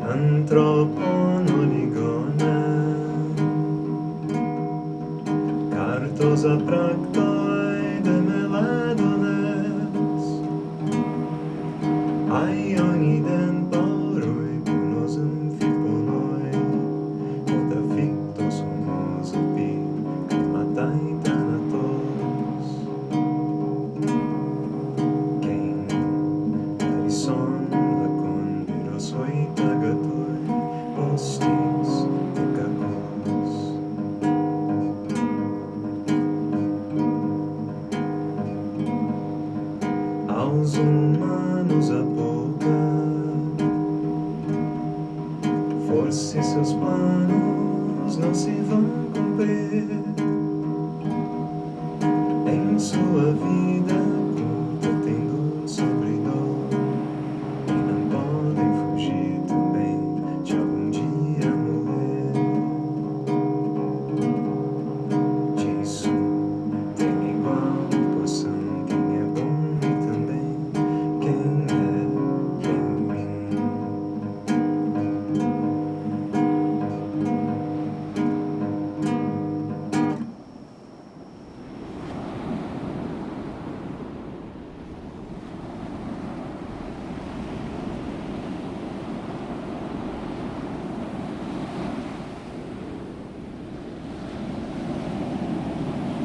Antroponoligone Cartosa practoi Aos humanos apocar Forse seus planos não se vão cumprir